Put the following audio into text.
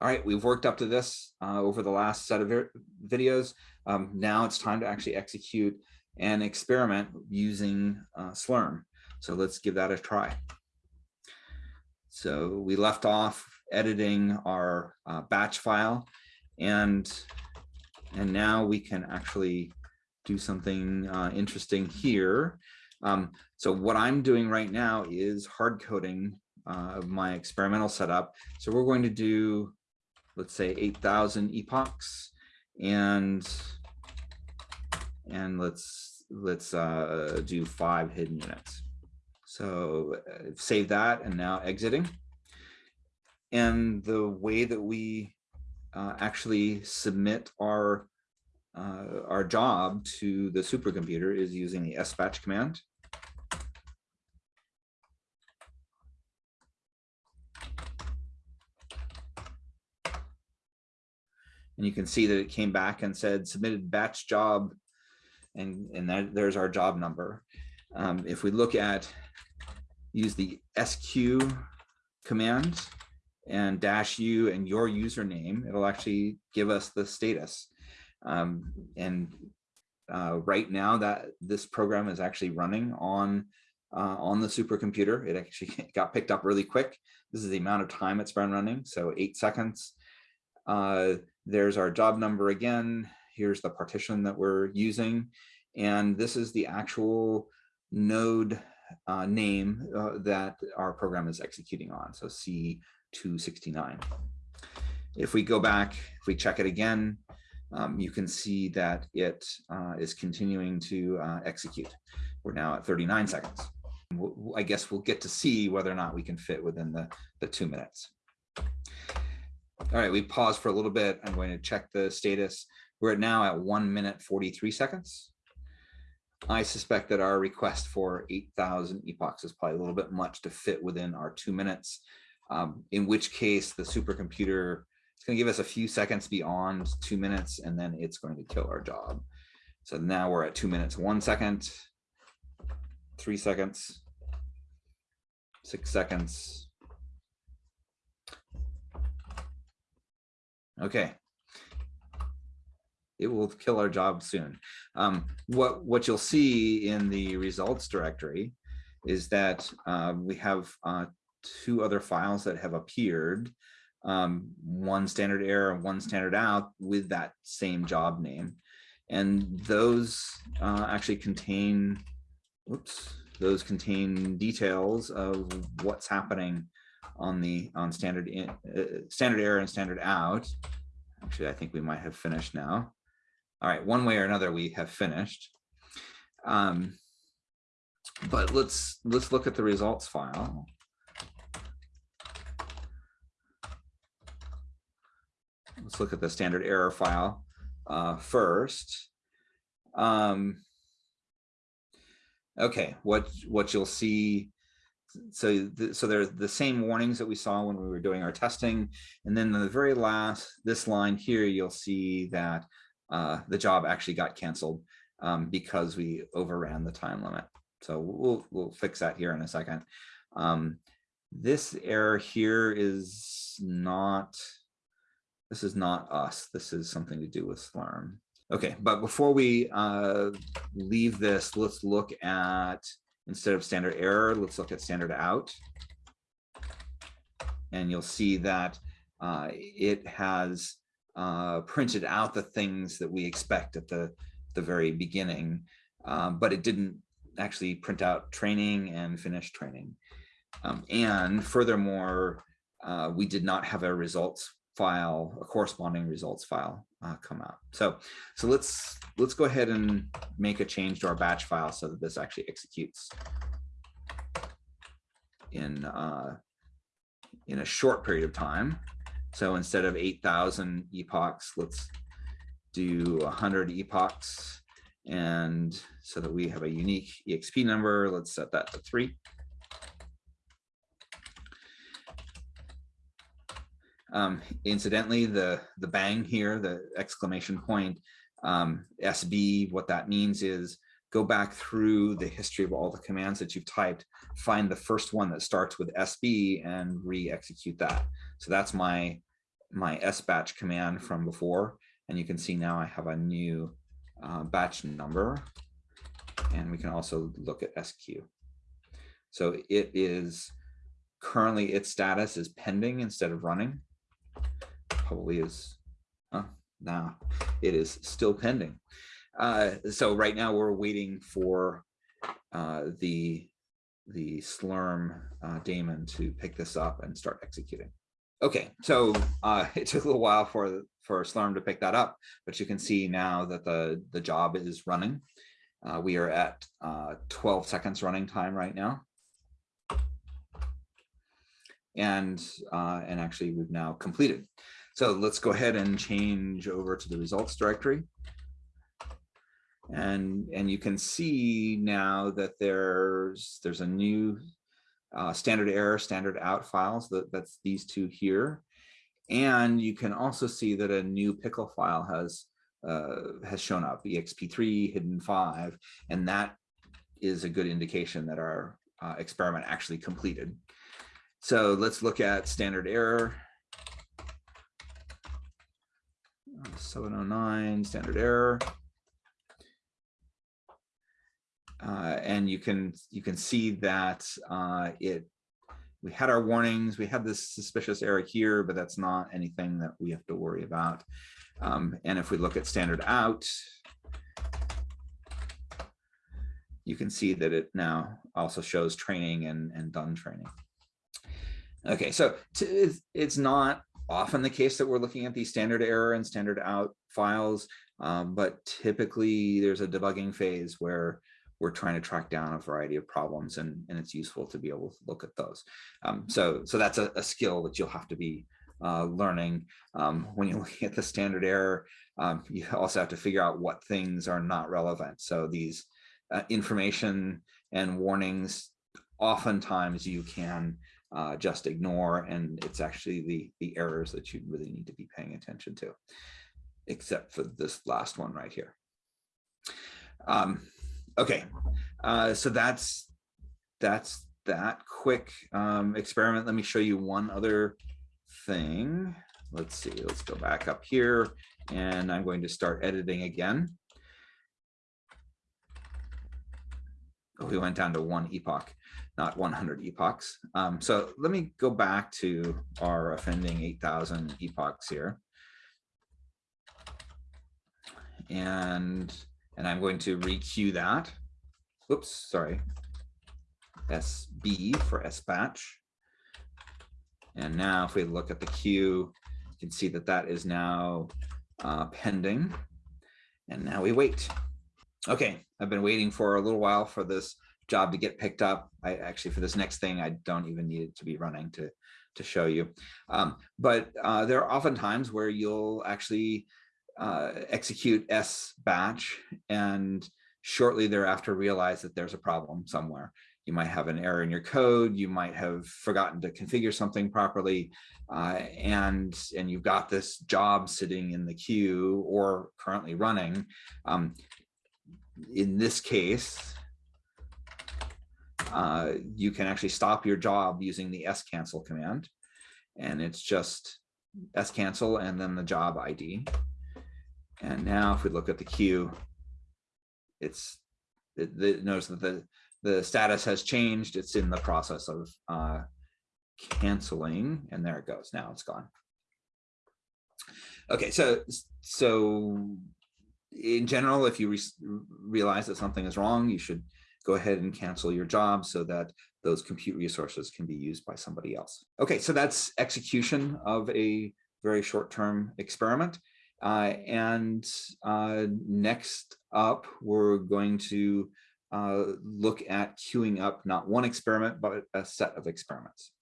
all right, we've worked up to this uh, over the last set of videos. Um, now it's time to actually execute an experiment using uh, Slurm. So let's give that a try. So we left off editing our uh, batch file and and now we can actually do something uh, interesting here. Um, so what I'm doing right now is hard coding uh, my experimental setup. So we're going to do, let's say 8,000 epochs and and let's let's uh, do five hidden units. So uh, save that and now exiting. And the way that we uh, actually submit our uh, our job to the supercomputer is using the sbatch command. And you can see that it came back and said submitted batch job and, and that, there's our job number. Um, if we look at use the squeue command and dash u and your username, it'll actually give us the status. Um, and uh, right now that this program is actually running on uh, on the supercomputer. It actually got picked up really quick. This is the amount of time it's been running, so eight seconds. Uh, there's our job number again. Here's the partition that we're using. And this is the actual node uh, name uh, that our program is executing on. So C269. If we go back, if we check it again, um, you can see that it uh, is continuing to uh, execute. We're now at 39 seconds. I guess we'll get to see whether or not we can fit within the, the two minutes. All right, we pause for a little bit. I'm going to check the status. We're now at one minute, 43 seconds. I suspect that our request for 8,000 epochs is probably a little bit much to fit within our two minutes, um, in which case the supercomputer is going to give us a few seconds beyond two minutes, and then it's going to kill our job. So now we're at two minutes, one second, three seconds, six seconds. Okay. It will kill our job soon. Um, what, what you'll see in the results directory is that uh, we have uh, two other files that have appeared um, one standard error and one standard out with that same job name. And those uh, actually contain, whoops, those contain details of what's happening on the on standard in, uh, standard error and standard out. Actually, I think we might have finished now. All right, one way or another, we have finished. Um, but let's let's look at the results file. let's look at the standard error file uh, first. Um, okay, what what you'll see, so the, so there's the same warnings that we saw when we were doing our testing, and then the very last this line here, you'll see that uh, the job actually got canceled um, because we overran the time limit. So we'll we'll fix that here in a second. Um, this error here is not this is not us. This is something to do with Slurm. Okay, but before we uh, leave this, let's look at, instead of standard error, let's look at standard out. And you'll see that uh, it has uh, printed out the things that we expect at the, the very beginning, um, but it didn't actually print out training and finish training. Um, and furthermore, uh, we did not have a results file, a corresponding results file uh, come out. So, so let's let's go ahead and make a change to our batch file so that this actually executes in uh, in a short period of time. So instead of 8,000 epochs, let's do 100 epochs. And so that we have a unique EXP number, let's set that to three. Um, incidentally, the, the bang here, the exclamation point, um, SB, what that means is go back through the history of all the commands that you've typed, find the first one that starts with SB and re-execute that. So that's my my sbatch command from before, and you can see now I have a new uh, batch number, and we can also look at squeue. So it is currently its status is pending instead of running. Probably is, uh, now it is still pending. Uh, so right now we're waiting for uh, the the Slurm uh, daemon to pick this up and start executing. Okay, so uh, it took a little while for for Slurm to pick that up, but you can see now that the the job is running. Uh, we are at uh, 12 seconds running time right now. And, uh, and actually we've now completed. So let's go ahead and change over to the results directory. And, and you can see now that there's, there's a new uh, standard error, standard out files, that, that's these two here. And you can also see that a new pickle file has uh, has shown up, EXP3, hidden five, and that is a good indication that our uh, experiment actually completed. So let's look at standard error. 709 standard error. Uh, and you can you can see that uh, it we had our warnings we had this suspicious error here but that's not anything that we have to worry about um, and if we look at standard out, you can see that it now also shows training and, and done training. Okay, so it's not often the case that we're looking at these standard error and standard out files, um, but typically there's a debugging phase where we're trying to track down a variety of problems and, and it's useful to be able to look at those. Um, so, so that's a, a skill that you'll have to be uh, learning. Um, when you're looking at the standard error, um, you also have to figure out what things are not relevant. So these uh, information and warnings, oftentimes you can uh, just ignore, and it's actually the, the errors that you really need to be paying attention to, except for this last one right here. Um, okay, uh, so that's that's that quick um, experiment. Let me show you one other thing. Let's see, let's go back up here and I'm going to start editing again. Oh, we went down to one epoch, not 100 epochs. Um, so let me go back to our offending 8000 epochs here. And, and I'm going to requeue that. Oops, sorry. SB for sbatch. And now if we look at the queue, you can see that that is now uh, pending. And now we wait. Okay, I've been waiting for a little while for this job to get picked up. I actually, for this next thing, I don't even need it to be running to, to show you. Um, but uh, there are often times where you'll actually uh, execute S batch and shortly thereafter realize that there's a problem somewhere you might have an error in your code, you might have forgotten to configure something properly, uh, and, and you've got this job sitting in the queue or currently running. Um, in this case, uh, you can actually stop your job using the scancel command. And it's just scancel and then the job ID. And now if we look at the queue, it's it, it, that the the status has changed. It's in the process of uh, canceling, and there it goes. Now it's gone. Okay, so so in general, if you re realize that something is wrong, you should go ahead and cancel your job so that those compute resources can be used by somebody else. Okay, so that's execution of a very short-term experiment. Uh, and uh, next up, we're going to uh, look at queuing up not one experiment, but a set of experiments.